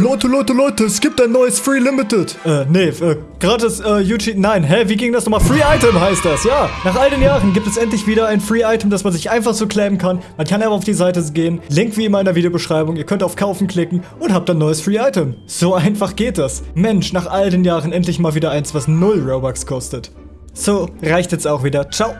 Leute, Leute, Leute, es gibt ein neues Free Limited. Äh, nee, äh, gratis, äh, YouTube, nein, hä, wie ging das nochmal? Free Item heißt das, ja. Nach all den Jahren gibt es endlich wieder ein Free Item, das man sich einfach so claimen kann. Man kann einfach auf die Seite gehen, Link wie immer in der Videobeschreibung, ihr könnt auf Kaufen klicken und habt ein neues Free Item. So einfach geht das. Mensch, nach all den Jahren endlich mal wieder eins, was 0 Robux kostet. So, reicht jetzt auch wieder. Ciao.